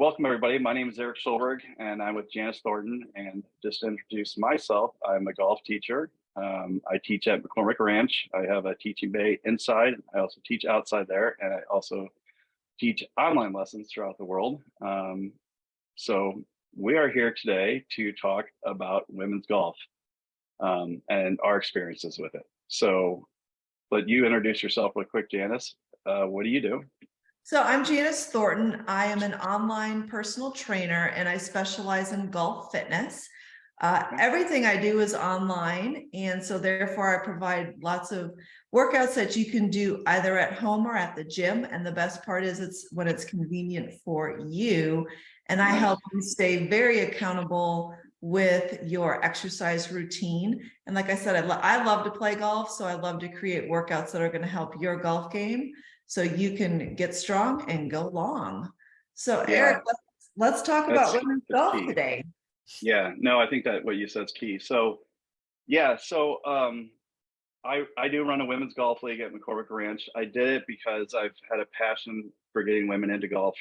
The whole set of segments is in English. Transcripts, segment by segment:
welcome everybody. My name is Eric Schulberg and I'm with Janice Thornton. And just to introduce myself, I'm a golf teacher. Um, I teach at McCormick Ranch. I have a teaching bay inside. I also teach outside there and I also teach online lessons throughout the world. Um, so we are here today to talk about women's golf um, and our experiences with it. So let you introduce yourself real quick, Janice. Uh, what do you do? So I'm Janice Thornton. I am an online personal trainer and I specialize in golf fitness. Uh, everything I do is online. And so therefore I provide lots of workouts that you can do either at home or at the gym. And the best part is it's when it's convenient for you. And I help you stay very accountable with your exercise routine. And like I said, I, lo I love to play golf. So I love to create workouts that are going to help your golf game so you can get strong and go long. So Yeah. Eric, let's, let's talk about women's golf key. today. Yeah, no, I think that what you said is key. So, yeah, so um, I I do run a women's golf league at McCormick Ranch. I did it because I've had a passion for getting women into golf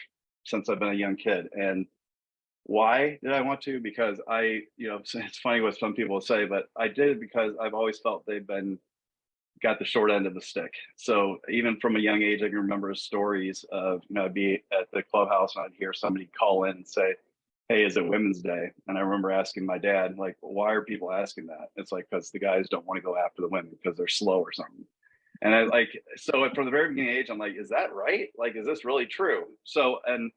since I've been a young kid. And why did I want to? Because I, you know, it's funny what some people say, but I did it because I've always felt they've been got the short end of the stick. So even from a young age, I can remember stories of, you know, I'd be at the clubhouse and I'd hear somebody call in and say, hey, is it Women's Day? And I remember asking my dad, like, why are people asking that? It's like, because the guys don't want to go after the women because they're slow or something. And I like, so from the very beginning age, I'm like, is that right? Like, is this really true? So, and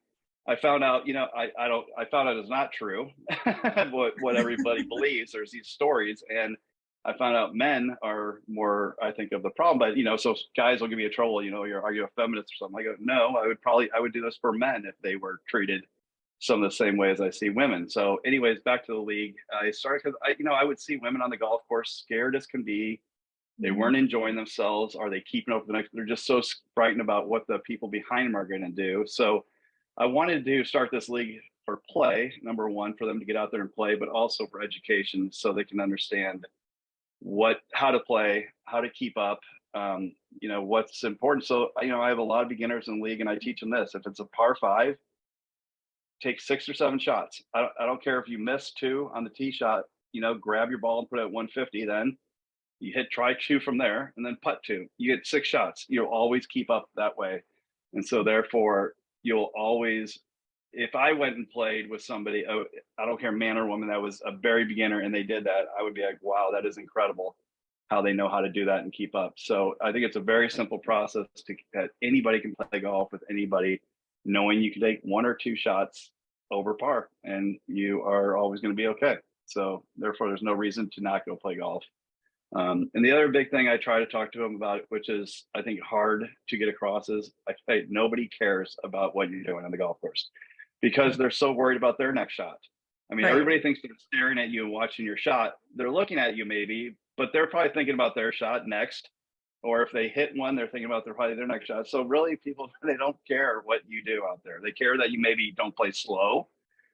I found out, you know, I, I don't, I found out it's not true, what, what everybody believes. There's these stories. And I found out men are more, I think, of the problem. But you know, so guys will give you a trouble. You know, you're are you a feminist or something? I go, no, I would probably I would do this for men if they were treated some of the same way as I see women. So, anyways, back to the league. I started because I, you know, I would see women on the golf course scared as can be. They mm-hmm. weren't enjoying themselves. Are they keeping up with the next? They're just so frightened about what the people behind them are going to do. So, I wanted to start this league for play. Number one, for them to get out there and play, but also for education, so they can understand what how to play how to keep up um you know what's important. So you know i have a lot of beginners in the league and i teach them this if it's a par five take six or seven shots. I don't, I don't care if you miss two on the tee shot you know grab your ball and put it at 150 then you hit try two from there and then putt two. You get six shots. You'll always keep up that way. And so therefore you'll always if I went and played with somebody, oh, I don't care, man or woman, that was a very beginner and they did that, I would be like, wow, that is incredible how they know how to do that and keep up. So I think it's a very simple process to that anybody can play golf with anybody, knowing you can take one or two shots over par and you are always going to be okay. So therefore, there's no reason to not go play golf. Um, and the other big thing I try to talk to them about, which is I think hard to get across, is I say nobody cares about what you're doing on the golf course because they're so worried about their next shot. I mean, Right. everybody thinks they're staring at you and watching your shot. They're looking at you maybe, but they're probably thinking about their shot next. Or if they hit one, they're thinking about their probably their next shot. So really, people they don't care what you do out there. They care that you maybe don't play slow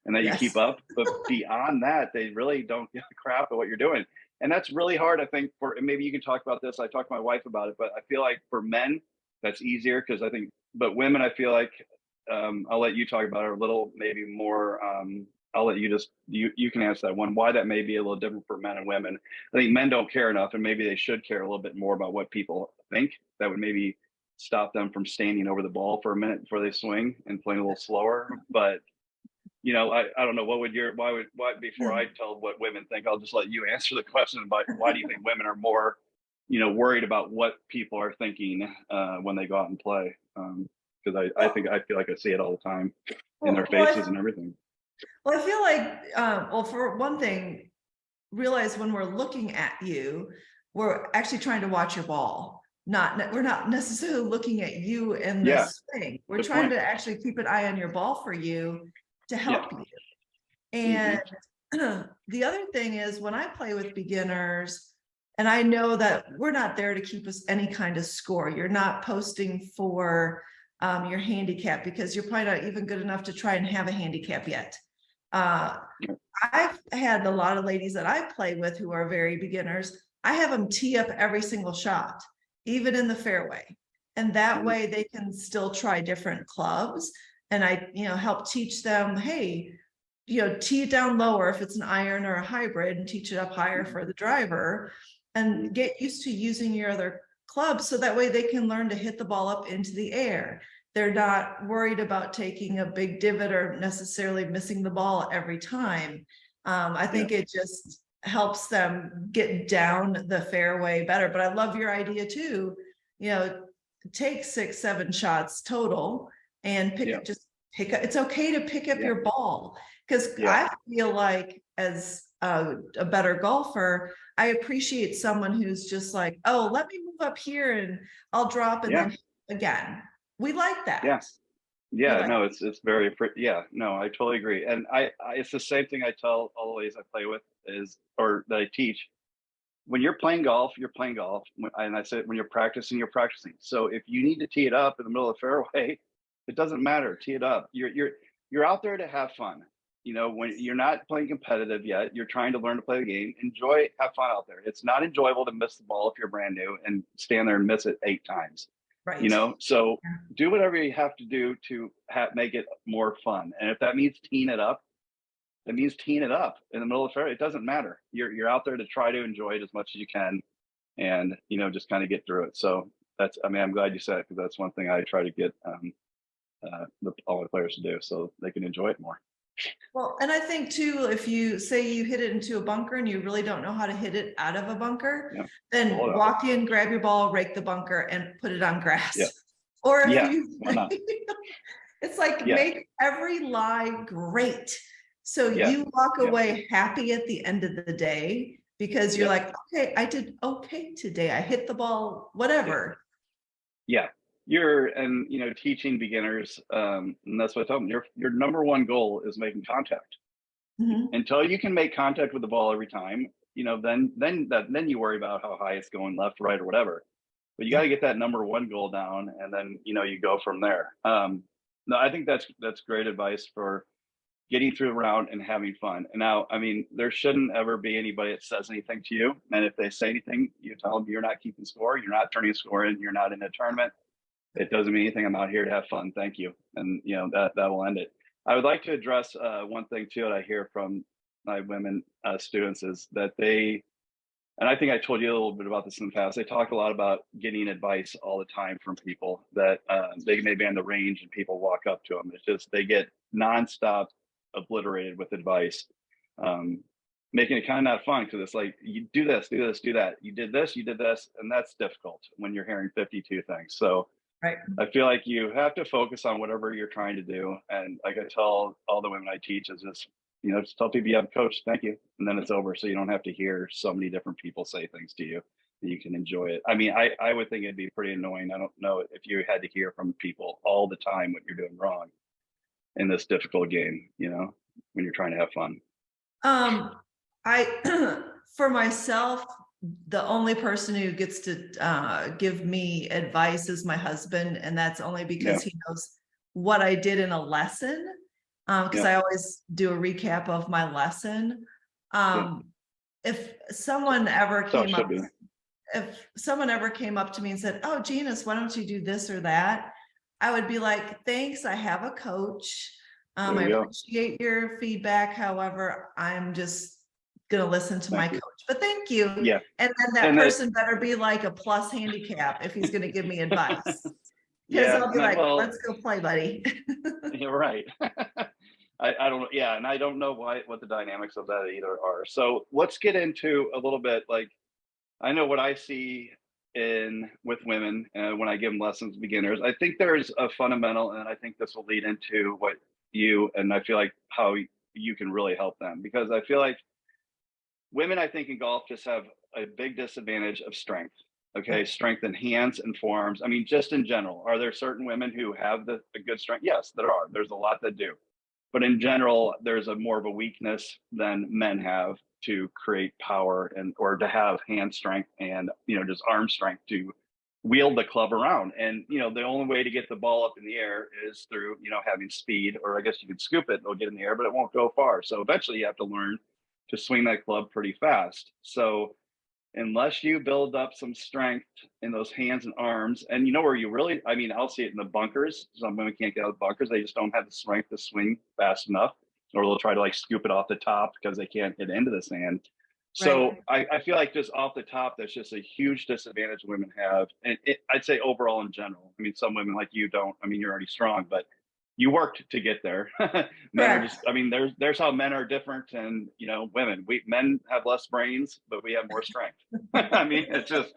and that you keep up. But beyond that, they really don't give a crap at what you're doing. And that's really hard, I think. For and maybe you can talk about this. I talked to my wife about it, but I feel like for men, that's easier because I think. But women, I feel like um, I'll let you talk about it a little, maybe more. Um, I'll let you just you you can answer that one. Why that may be a little different for men and women. I think men don't care enough, and maybe they should care a little bit more about what people think. That would maybe stop them from standing over the ball for a minute before they swing and playing a little slower. But you know, I, I don't know what would your why would why before I tell what women think, I'll just let you answer the question about why do you think women are more, you know, worried about what people are thinking uh, when they go out and play. Um, because I, I think I feel like I see it all the time in their Well, I- faces and everything. Well, I feel like, uh, well, for one thing, realize when we're looking at you, we're actually trying to watch your ball. Not, we're not necessarily looking at you in Yeah, this thing. We're trying point. to actually keep an eye on your ball for you to help you. And Mm-hmm. the other thing is when I play with beginners, and I know that we're not there to keep us any kind of score. You're not posting for um, your handicap because you're probably not even good enough to try and have a handicap yet. Uh, I've had a lot of ladies that I play with who are very beginners. I have them tee up every single shot, even in the fairway. And that Mhm. way they can still try different clubs And I, you know, help teach them, hey, you know, tee it down lower if it's an iron or a hybrid and teach it up higher for the driver. And get used to using your other clubs so that way they can learn to hit the ball up into the air. They're not worried about taking a big divot or necessarily missing the ball every time. Um, I think it just helps them get down the fairway better, but I love your idea too. You know, take six, seven shots total and pick, Yeah. just pick up, it's okay to pick up Yeah. your ball. Cause Yeah. I feel like as a, a better golfer, I appreciate someone who's just like, oh, let me up here and I'll drop and Yeah. then again. We like that. Yes. Yeah, like- no, it's it's very appre- yeah, no, I totally agree. And I, I it's the same thing I tell all the ladies I play with is or that I teach. When you're playing golf, you're playing golf. And I said when you're practicing, you're practicing. So if you need to tee it up in the middle of the fairway, it doesn't matter. Tee it up. You're you're you're out there to have fun. You know, when you're not playing competitive yet, you're trying to learn to play the game. Enjoy, have fun out there. It's not enjoyable to miss the ball if you're brand new and stand there and miss it eight times Right. you know so Yeah. do whatever you have to do to ha- make it more fun and if that means teeing it up it means teeing it up in the middle of the fair it doesn't matter you're you're out there to try to enjoy it as much as you can and you know just kind of get through it so that's i mean i'm glad you said it because that's one thing i try to get um uh the, all the players to do so they can enjoy it more Well, and I think too, if you say you hit it into a bunker and you really don't know how to hit it out of a bunker, Yeah. then out. walk in, grab your ball, rake the bunker and put it on grass. Yeah. Or if Yeah, you, it's like Yeah. make every lie great. So you walk away happy at the end of the day because you're like, okay, I did okay today. I hit the ball, whatever. yeah you're and you know teaching beginners um and that's what i tell them your your number one goal is making contact Mhm. until you can make contact with the ball every time, you know, then then that then you worry about how high it's going left, right, or whatever. But you got to get that number one goal down, and then you know you go from there. Um, no, I think that's that's great advice for getting through the round and having fun. And now, I mean, there shouldn't ever be anybody that says anything to you, and if they say anything, you tell them you're not keeping score, you're not turning a score in, you're not in a tournament. It doesn't mean anything. I'm out here to have fun. Thank you, and you know that that will end it. I would like to address uh, one thing too that I hear from my women uh, students is that they, and I think I told you a little bit about this in the past. They talk a lot about getting advice all the time from people that uh, they may be on the range and people walk up to them. It's just they get nonstop obliterated with advice, um, making it kind of not fun because it's like you do this, do this, do that. You did this, you did this, and that's difficult when you're hearing 52 things. So Right. I feel like you have to focus on whatever you're trying to do. And like I tell all the women I teach is just, you know, just tell people you have a coach, thank you. And then it's over. So you don't have to hear so many different people say things to you that you can enjoy it. I mean, I, I would think it'd be pretty annoying. I don't know if you had to hear from people all the time what you're doing wrong in this difficult game, you know, when you're trying to have fun. Um, I, for myself, the only person who gets to uh give me advice is my husband, and that's only because he knows what I did in a lesson. Um, because I always do a recap of my lesson. Um, if someone ever came up, be. if someone ever came up to me and said, oh, Janice, why don't you do this or that? I would be like, thanks, I have a coach. Um, I go. appreciate your feedback. However, I'm just gonna listen to my you. coach, but thank you. Yeah. And then that And that- person better be like a plus handicap if he's gonna give me advice. Cause Yeah, I'll be like, well- let's go play, buddy. You're right. I, I don't, yeah, and I don't know why, what the dynamics of that either are. So let's get into a little bit, like, I know what I see in with women uh, when I give them lessons to beginners. I think there's a fundamental, and I think this will lead into what you, and I feel like how you can really help them because I feel like women, I think in golf just have a big disadvantage of strength. Okay, strength in hands and forearms. I mean, just in general, are there certain women who have the, the good strength? Yes, there are. There's a lot that do. But in general, there's a more of a weakness than men have to create power and or to have hand strength and you know just arm strength to wield the club around. And you know, the only way to get the ball up in the air is through you know having speed, or I guess you could scoop it, it'll get in the air, but it won't go far. So eventually, you have to learn to swing that club pretty fast. So unless you build up some strength in those hands and arms, and you know where you really, I mean, I'll see it in the bunkers. Some women can't get out of the bunkers. They just don't have the strength to swing fast enough, or they'll try to like scoop it off the top because they can't get into the sand. So I, I feel like just off the top, that's just a huge disadvantage women have. And it, I'd say overall in general. I mean, some women like you don't, I mean, you're already strong, but you worked to get there. men are just, I mean, there's there's how men are different and you know, women. We men have less brains, but we have more strength. I mean, it's just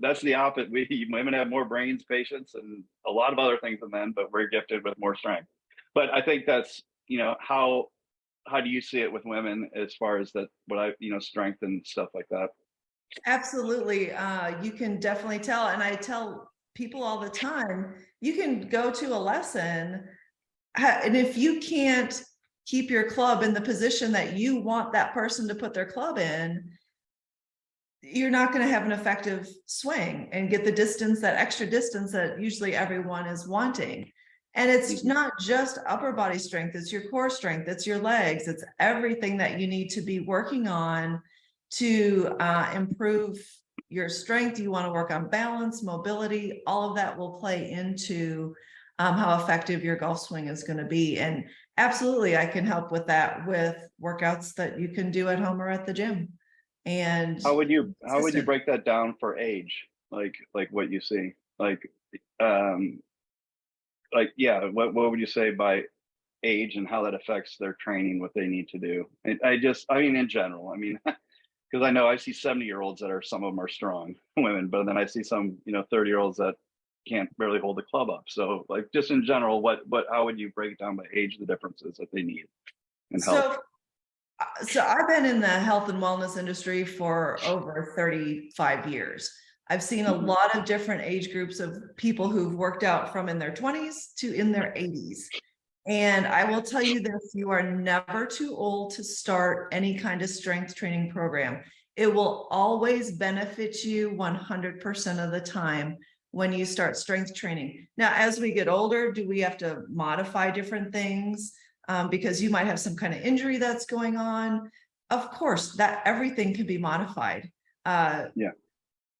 that's the opposite. We women have more brains, patience, and a lot of other things than men, but we're gifted with more strength. But I think that's, you know, how how do you see it with women as far as that what I, you know, strength and stuff like that? Absolutely. Uh, you can definitely tell. And I tell people all the time, you can go to a lesson. And if you can't keep your club in the position that you want that person to put their club in, you're not going to have an effective swing and get the distance, that extra distance that usually everyone is wanting. And it's Mhm. not just upper body strength, it's your core strength, it's your legs, it's everything that you need to be working on to uh, improve your strength. You want to work on balance, mobility, all of that will play into um, how effective your golf swing is going to be. And absolutely, I can help with that with workouts that you can do at home or at the gym. And How would you how would you break that down for age? Like like what you see? Like um like yeah, what what would you say by age and how that affects their training, what they need to do? And I just I mean in general, I mean because I know I see 70 year olds that are some of them are strong women, but then I see some, you know, 30 year olds that can't barely hold the club up. So like just in general, what what how would you break down by age the differences that they need and help? So, uh, so I've been in the health and wellness industry for over thirty-five years. I've seen a Mhm. lot of different age groups of people who've worked out from in their twenties to in their eighties. And I will tell you this, you are never too old to start any kind of strength training program. It will always benefit you one hundred percent of the time when you start strength training. Now, as we get older, do we have to modify different things? um, because you might have some kind of injury that's going on. Of course, that everything can be modified. Uh, Yeah.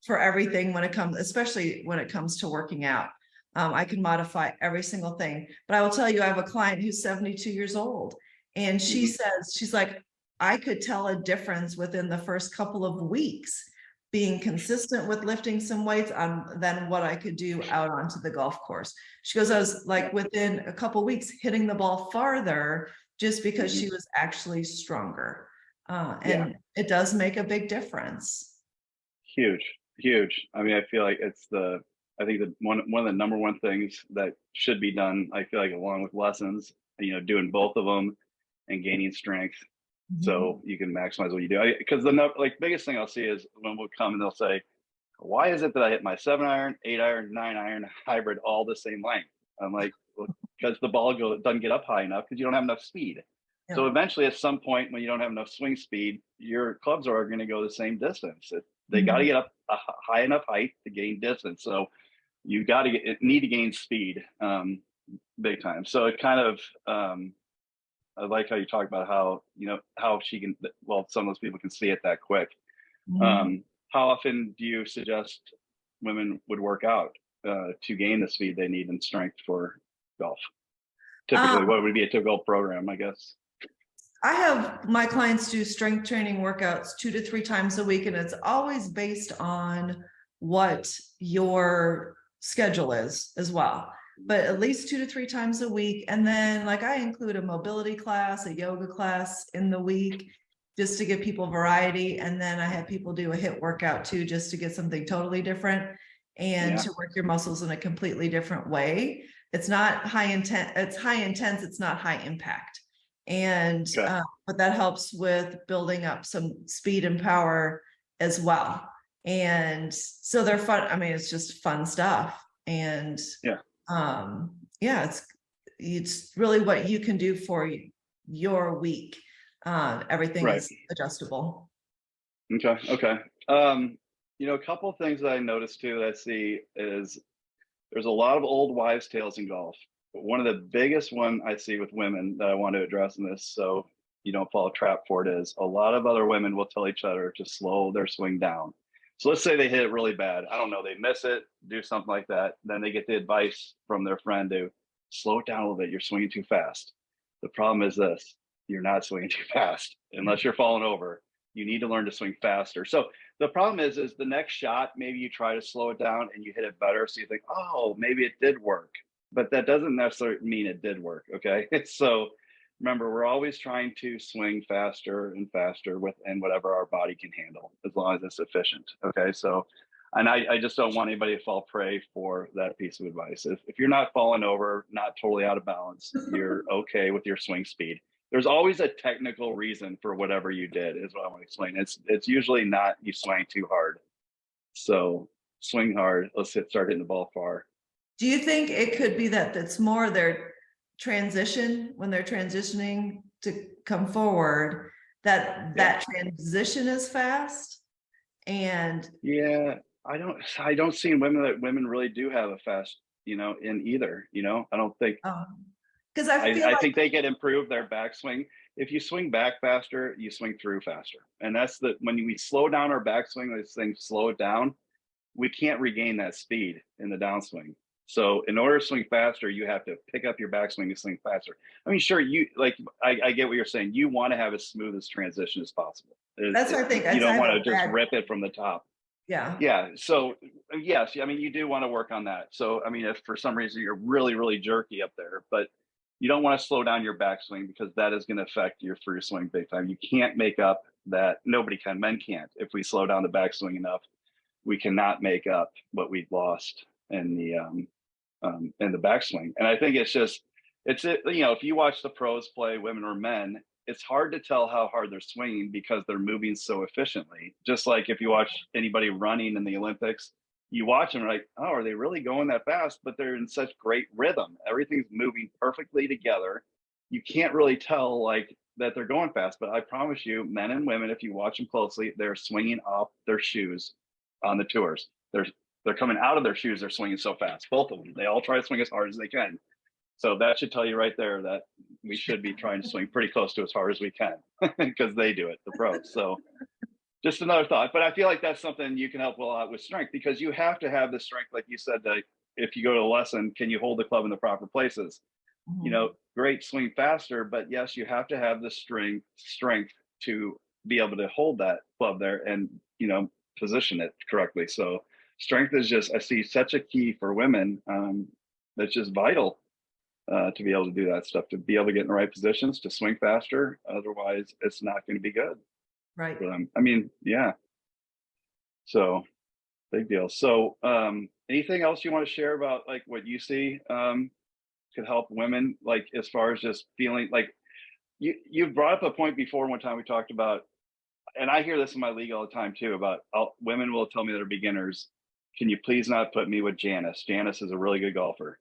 For everything when it comes, especially when it comes to working out. Um, I can modify every single thing, but I will tell you, I have a client who's seventy-two years old. And she Mhm. says, she's like, I could tell a difference within the first couple of weeks. Being consistent with lifting some weights on than what I could do out onto the golf course. She goes, I was like within a couple weeks hitting the ball farther just because she was actually stronger. Uh, Yeah. and it does make a big difference. Huge, huge. I mean, I feel like it's the, I think the one, one of the number one things that should be done, I feel like along with lessons, you know, doing both of them and gaining strength. So you can maximize what you do. Because the no- like biggest thing I'll see is when we'll come and they'll say, why is it that I hit my seven iron, eight iron, nine iron, hybrid all the same length? I'm like, well, because the ball go, doesn't get up high enough because you don't have enough speed. So eventually, at some point, when you don't have enough swing speed, your clubs are going to go the same distance. It, they got to get up a high enough height to gain distance. So you got to get need to gain speed, um, big time. So it kind of, um, I like how you talk about how you know how she can. Well, some of those people can see it that quick. Mhm. Um, how often do you suggest women would work out uh, to gain the speed they need and strength for golf? Typically, Um, what would be a typical program? I guess. I have my clients do strength training workouts two to three times a week, and it's always based on what your schedule is as well. But at least two to three times a week. And then like I include a mobility class, a yoga class in the week, just to give people variety. And then I have people do a HIIT workout too, just to get something totally different and Yeah. to work your muscles in a completely different way. It's not high intent, it's high intense, it's not high impact. And, Okay. uh, but that helps with building up some speed and power as well. And so they're fun. I mean, it's just fun stuff. And Yeah. Um, yeah, it's it's really what you can do for your week. Uh, everything Right. is adjustable. Okay. Okay. Um, you know, a couple of things that I noticed too that I see is there's a lot of old wives' tales in golf. But one of the biggest one I see with women that I want to address in this, so you don't fall a trap for it, is a lot of other women will tell each other to slow their swing down. So let's say they hit it really bad. I don't know, they miss it, do something like that. Then they get the advice from their friend to slow it down a little bit. You're swinging too fast. The problem is this, you're not swinging too fast unless you're falling over. You need to learn to swing faster. So the problem is, is the next shot, maybe you try to slow it down and you hit it better. So you think, oh, maybe it did work, but that doesn't necessarily mean it did work. Okay. so remember, we're always trying to swing faster and faster within whatever our body can handle, as long as it's efficient. Okay. So, and I, I just don't want anybody to fall prey for that piece of advice. If, if you're not falling over, not totally out of balance, you're okay with your swing speed there's always a technical reason for whatever you did is what I want to explain. It's it's usually not you swing too hard. So swing hard. Let's hit, start hitting the ball far. Do you think it could be that it's more their transition when they're transitioning to come forward that that transition is fast and Yeah, I don't I don't see in women that women really do have a fast, you know, in either, you know. I don't think um because I I, feel I like think they get improved their backswing. If you swing back faster, you swing through faster. And that's the when we slow down our backswing, this thing slow it down, we can't regain that speed in the downswing. So in order to swing faster, you have to pick up your backswing and swing faster. I mean, sure, you like I, I get what you're saying. You want to have as smooth as transition as possible. That's what I think. You I- don't want to just bad- rip it from the top. yeah Yeah. So yes, I mean, you do want to work on that. So I mean, if for some reason you're really, really jerky up there, but you don't want to slow down your backswing because that is going to affect your through swing big time. You can't make up that. Nobody can. Men can't. If we slow down the backswing enough, we cannot make up what we've lost in the um, um, in the backswing. And I think it's just it's it. You know, if you watch the pros play, women or men, it's hard to tell how hard they're swinging because they're moving so efficiently. Just like if you watch anybody running in the Olympics, you watch them like, oh, are they really going that fast? But they're in such great rhythm. Everything's moving perfectly together. You can't really tell like that they're going fast. But I promise you, men and women, if you watch them closely, they're swinging off their shoes on the tours. They're they're coming out of their shoes. They're swinging so fast. Both of them. They all try to swing as hard as they can. So that should tell you right there that we should be trying to swing pretty close to as hard as we can because they do it, the pros. So just another thought, but I feel like that's something you can help a lot with strength because you have to have the strength, like you said, that if you go to a lesson, can you hold the club in the proper places? You mm-hmm. know, great swing faster, but yes, you have to have the strength strength to be able to hold that club there and you know position it correctly. So strength is just I see such a key for women. Um, that's just vital uh, to be able to do that stuff, to be able to get in the right positions, to swing faster. Otherwise, it's not going to be good right for them. I mean, yeah. So big deal. So um anything else you want to share about like what you see um could help women like as far as just feeling like you you brought up a point before one time we talked about and I hear this in my league all the time too about I'll, women will tell me that are beginners can you please not put me with Janice Janice is a really good golfer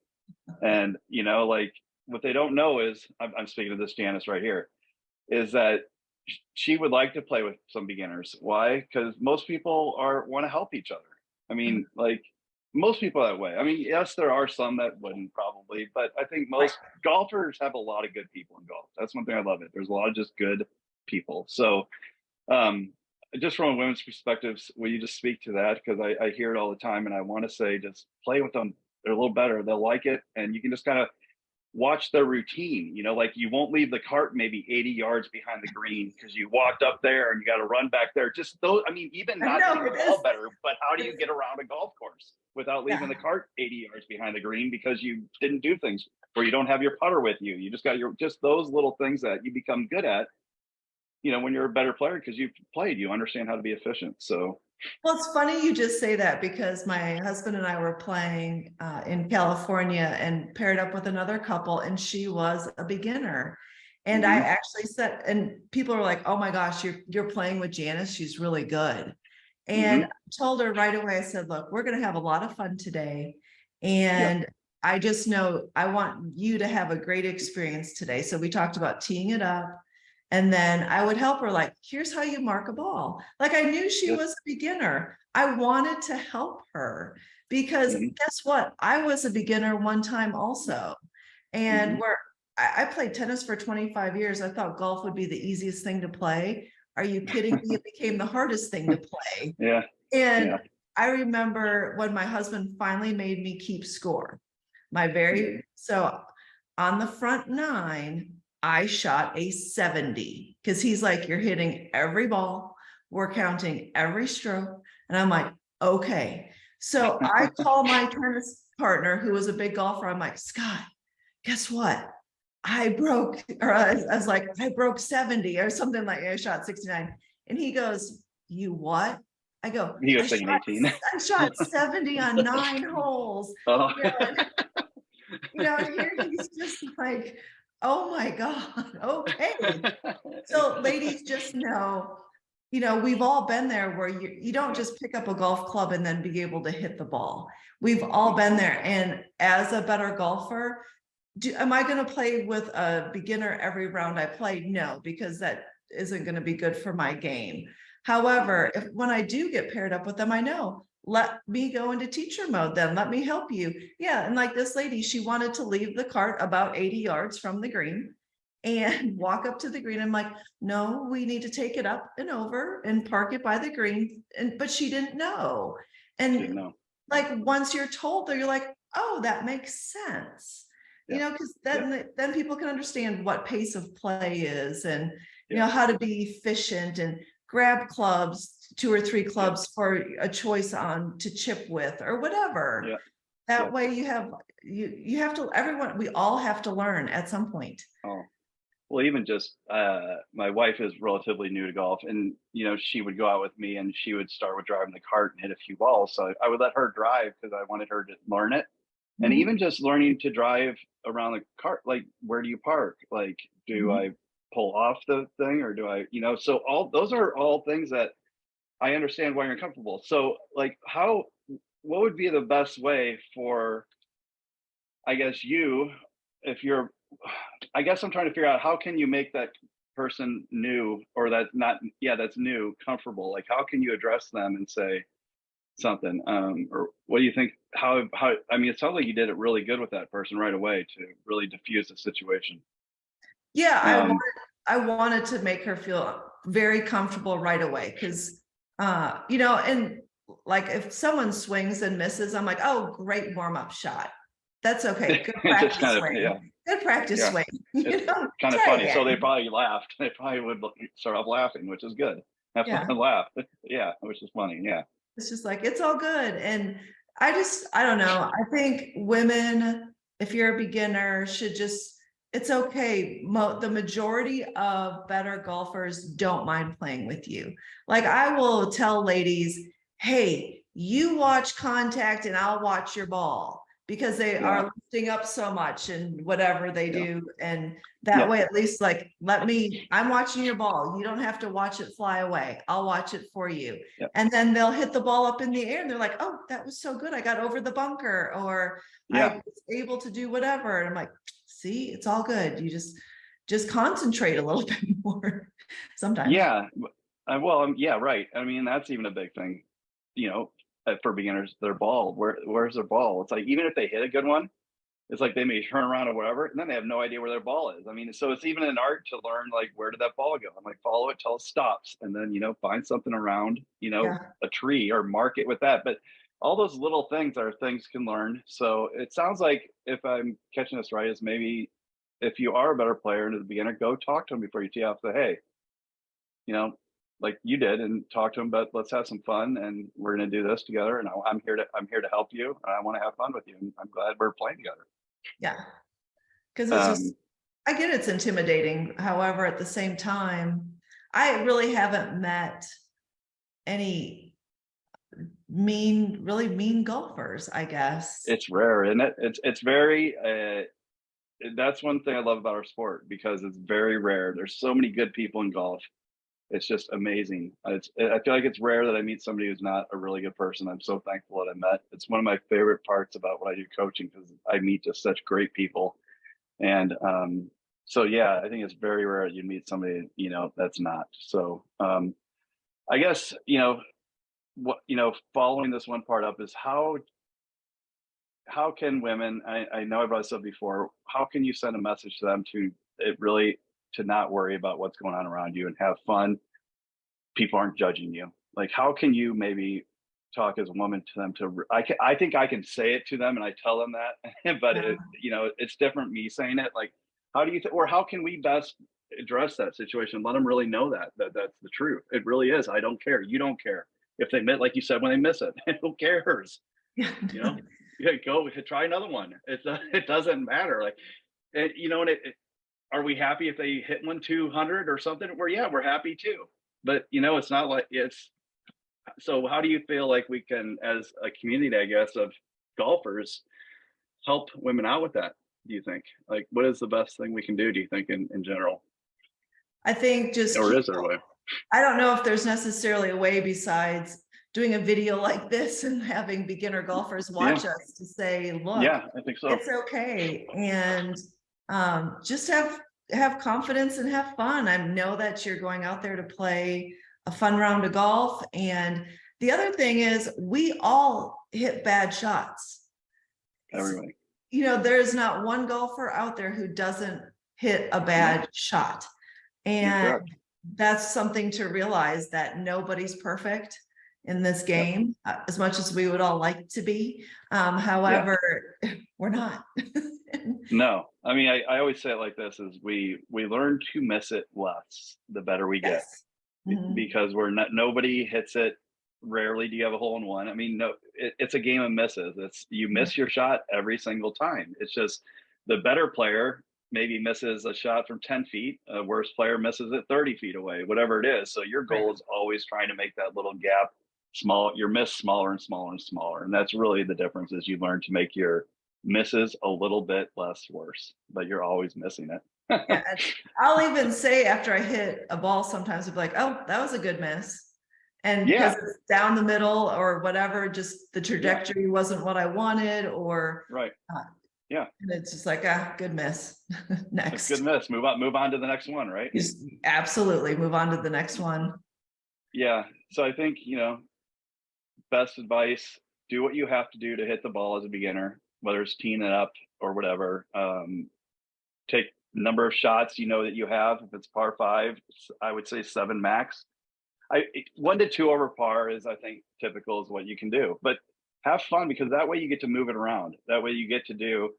and you know like what they don't know is I'm, I'm speaking of this Janice right here is that she would like to play with some beginners. Why? Because most people are want to help each other. I mean, like most people that way. I mean, yes, there are some that wouldn't probably, but I think most golfers have a lot of good people in golf. That's one thing I love it. There's a lot of just good people. So um just from a women's perspectives, will you just speak to that? Because I, I hear it all the time and I want to say just play with them. They're a little better. They'll like it. And you can just kind of watch their routine. You know, like you won't leave the cart maybe 80 yards behind the green because you walked up there and you got to run back there. Just those, I mean, even not know, the ball better, but how do you get around a golf course without leaving Yeah. the cart 80 yards behind the green because you didn't do things or you don't have your putter with you? You just got your, just those little things that you become good at, you know, when you're a better player because you've played, you understand how to be efficient. So, Well, it's funny you just say that because my husband and I were playing uh, in California and paired up with another couple and she was a beginner. And I Mhm. actually said, and people are like, oh my gosh, you're, you're playing with Janice. She's really good. And I told her right away, I said, look, we're going to have a lot of fun today. And I just know I want you to have a great experience today. So we talked about teeing it up. And then I would help her like, here's how you mark a ball. Like I knew she was a beginner. I wanted to help her because Mhm. guess what? I was a beginner one time also. And Mhm. where I, I played tennis for 25 years, I thought golf would be the easiest thing to play. Are you kidding me? It became the hardest thing to play. yeah. And Yeah. I remember when my husband finally made me keep score. My very, so on the front nine, I shot a seventy, because he's like, you're hitting every ball, we're counting every stroke, and I'm like, okay. So I call my tennis partner, who was a big golfer, I'm like, Scott, guess what? I broke, or I was- I was like, I broke seventy or something like, I shot sixty-nine. And he goes, you what? I go. He was "I saying shot 18. I shot seventy on nine holes. Oh, You know, and- you know, here he's just like, oh my God, okay. So ladies, just know, you know, we've all been there where you, you don't just pick up a golf club and then be able to hit the ball. We've all been there. And as a better golfer, do, am I gonna play with a beginner every round I play? No, because that isn't gonna be good for my game. However, if, when I do get paired up with them, I know, let me go into teacher mode then, let me help you. Yeah, and like this lady, she wanted to leave the cart about eighty yards from the green and walk up to the green. I'm like, no, we need to take it up and over and park it by the green. And, but she didn't know. Didn't And know. like, once you're told, though, you're like, oh, that makes sense. You know, because then, then people can understand what pace of play is and, you know, how to be efficient and grab clubs, two or three clubs for a choice on to chip with or whatever. Yeah. That Yeah. way you have, you, you have to, everyone, we all have to learn at some point. Oh, well, even just uh, my wife is relatively new to golf, and you know she would go out with me, and she would start with driving the cart and hit a few balls. So I would let her drive because I wanted her to learn it, and Mhm. even just learning to drive around the cart, like where do you park? Like, do Mhm. I pull off the thing, or do I, you know? So all those are all things that I understand why you're uncomfortable. So like, how, what would be the best way for I guess you, if you're, I guess I'm trying to figure out how can you make that person new or that not, yeah, that's new, comfortable. Like, how can you address them and say something? Um, or what do you think? How, how, I mean, it sounds like you did it really good with that person right away to really diffuse the situation. Yeah, I Um, wanted, I wanted to make her feel very comfortable right away, because, uh, you know, and like if someone swings and misses, I'm like, oh, great warm-up shot. That's okay, good practice kind of, swing, yeah, good practice Yeah. swing. you know, kind of funny. So they probably laughed. They probably would start off laughing, which is good. Have Yeah. fun and laugh. Yeah, which is funny. Yeah. It's just like, it's all good, and I just, I don't know, I think women, if you're a beginner, should just, it's okay, mo- the majority of better golfers don't mind playing with you. Like, I will tell ladies, hey, you watch contact and I'll watch your ball. Because they Yeah. are lifting up so much and whatever they Yeah. do, and Yeah. that way, at least like, let me, I'm watching your ball, you don't have to watch it fly away, I'll watch it for you. And then they'll hit the ball up in the air and they're like, oh, that was so good. I got over the bunker or I was able to do whatever. And I'm like, see, it's all good. You just, just concentrate a little bit more sometimes. Yeah. Uh, well, um, yeah, right. I mean, that's even a big thing, you know, uh, for beginners, their ball, where, where's their ball? It's like, even if they hit a good one, it's like they may turn around or whatever, and then they have no idea where their ball is. I mean, so it's even an art to learn, like, where did that ball go? I'm like, follow it till it stops. And then, you know, find something around, you know, Yeah. a tree or mark it with that. But all those little things are things can learn. So it sounds like if I'm catching this right, is maybe if you are a better player and a beginner, go talk to them before you tee off. Say, hey, you know, like you did, and talk to them. But let's have some fun, and we're going to do this together. And I'm here to I'm here to help you, and I want to have fun with you. And I'm glad we're playing together. Yeah. Cause it's just, Um, I get it's intimidating. However, at the same time, I really haven't met any mean, really mean golfers, I guess. it's rare, isn't it? It's it's very. Uh, that's one thing I love about our sport because it's very rare. There's so many good people in golf. It's just amazing. It's I feel like it's rare that I meet somebody who's not a really good person. I'm so thankful that I met. It's one of my favorite parts about what I do coaching because I meet just such great people. And um, so yeah, I think it's very rare you meet somebody, you know, that's not. So um, I guess, you know, what you know, following this one part up is how how can women I, I know I brought this up before, how can you send a message to them to it really to not worry about what's going on around you and have fun? People aren't judging you. Like how can you maybe talk as a woman to them to, I can, I think I can say it to them and I tell them that, but it, you know, it's different me saying it, like, how do you, or how can we best address that situation? Let them really know that, that that's the truth. It really is. I don't care. You don't care. If they miss, like you said, when they miss it, who cares? Yeah. You know, yeah, go try another one. It, uh, it doesn't matter. Like, it, you know, and it, it, are we happy if they hit one 200 or something? Well, yeah, we're happy too. But, you know, it's not like it's, so how do you feel like we can, as a community, I guess, of golfers, help women out with that? Do you think? Like, what is the best thing we can do, do you think, in, in general? I think just. Or is there a way? I don't know if there's necessarily a way besides doing a video like this and having beginner golfers watch us to say, look. Yeah, I think so. It's okay. And um, just have, have confidence and have fun. I know that you're going out there to play a fun round of golf. And the other thing is we all hit bad shots. Everybody. You know, there's not one golfer out there who doesn't hit a bad shot. And. That's something to realize that nobody's perfect in this game, uh, as much as we would all like to be. Um, however, we're not. No, I mean, I, I always say it like this is we, we learn to miss it less, the better we get. Yes. be- Mhm. because we're not nobody hits it rarely do you have a hole in one i mean no it, it's a game of misses it's you miss your shot every single time it's just the better player maybe misses a shot from 10 feet a worse player misses it 30 feet away whatever it is. So your goal is always trying to make that little gap small your miss smaller and smaller and smaller. And that's really the difference is you learn to make your misses a little bit less worse but you're always missing it. Yeah, I'll even say after I hit a ball, sometimes I'll be like, oh, that was a good miss. And Yeah. because it's down the middle or whatever, just the trajectory wasn't what I wanted or, right uh, and it's just like, ah, good miss. Next. good miss move on move on to the next one right Just absolutely move on to the next one. Yeah. So I think, you know, best advice, do what you have to do to hit the ball as a beginner, whether it's teeing it up or whatever. Um, take number of shots you know that you have. If it's par five, I would say seven max. I one to two over par is I think typical is what you can do. But have fun because that way you get to move it around. That way you get to do,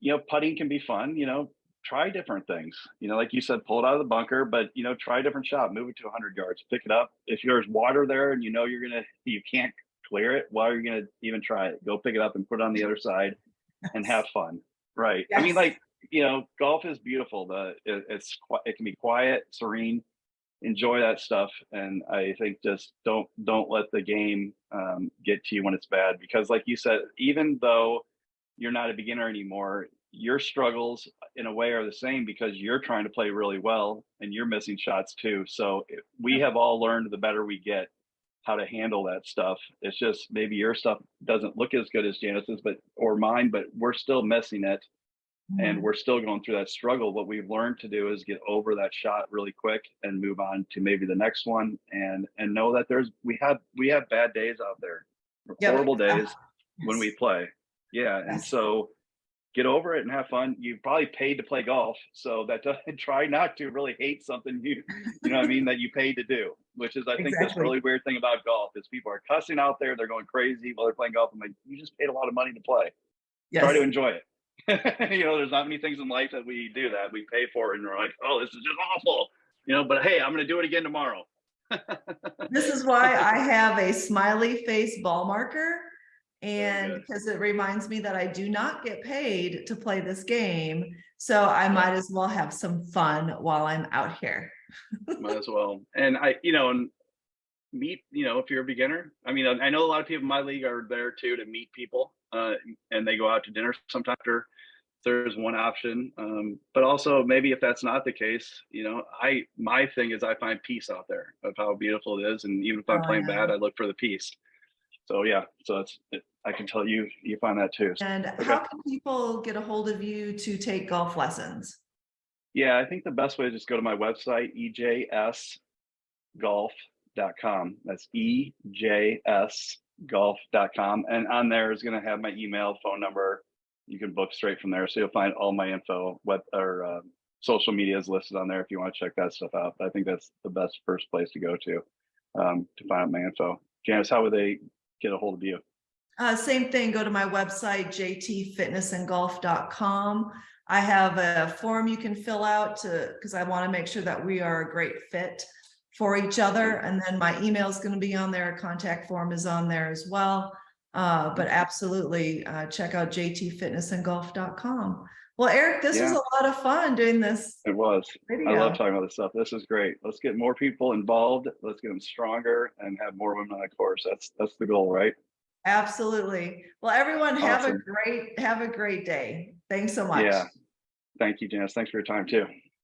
you know, putting can be fun, you know, try different things. You know, like you said, pull it out of the bunker, but you know, try a different shot, move it to 100 yards, pick it up. If there's water there and you know you're gonna, you can't clear it, why are you gonna even try it? Go pick it up and put it on the other side and have fun. Right. I mean, like you know, golf is beautiful. The it, it's it can be quiet, serene. Enjoy that stuff, and I think just don't don't let the game um, get to you when it's bad. Because, like you said, even though you're not a beginner anymore, your struggles in a way are the same because you're trying to play really well and you're missing shots too. So we have all learned the better we get how to handle that stuff. It's just maybe your stuff doesn't look as good as Janice's, but or mine, but we're still missing it and we're still going through that struggle. What we've learned to do is get over that shot really quick and move on to maybe the next one and and know that there's we have we have bad days out there, horrible Uh, days when we play. Yeah, and Yes. so get over it and have fun. You probably paid to play golf, so that doesn't try not to really hate something you you know what I mean that you paid to do, which is I think that's really weird thing about golf is people are cussing out there, they're going crazy while they're playing golf. I'm like, you just paid a lot of money to play try to enjoy it. you know, there's not many things in life that we do that we pay for and we're like, oh, this is just awful. You know, but hey, I'm gonna do it again tomorrow. This is why I have a smiley face ball marker. And because it reminds me that I do not get paid to play this game. So I might as well have some fun while I'm out here. Might as well. And I, you know, and meet, you know, if you're a beginner. I mean, I I know a lot of people in my league are there too to meet people, uh, and they go out to dinner sometime after. There's one option, um, but also maybe if that's not the case, you know, I my thing is I find peace out there of how beautiful it is, and even if I'm Oh, playing yeah. bad, I look for the peace. So yeah, so it, I can tell you you find that too. And Okay. how can people get a hold of you to take golf lessons? Yeah, I think the best way is just go to my website, ejsgolf.com. That's E ejsgolf.com. And on there is going to have my email, phone number. You can book straight from there. So you'll find all my info, web or uh, social media is listed on there if you want to check that stuff out. But I think that's the best first place to go to um, to find out my info. Janice, how would they get a hold of you? Uh, same thing, go to my website, jtfitnessandgolf.com. I have a form you can fill out to, because I want to make sure that we are a great fit for each other. And then my email is going to be on there, contact form is on there as well. Uh, but absolutely, uh, check out jtfitnessandgolf.com. Well, Eric, this was a lot of fun doing this It was. I love talking about this stuff. This is great. Let's get more people involved. Let's get them stronger and have more women on the course. That's, that's the goal, right? Absolutely. Well, everyone have a great, have a great day. Thanks so much. Yeah. Thank you, Janice. Thanks for your time too.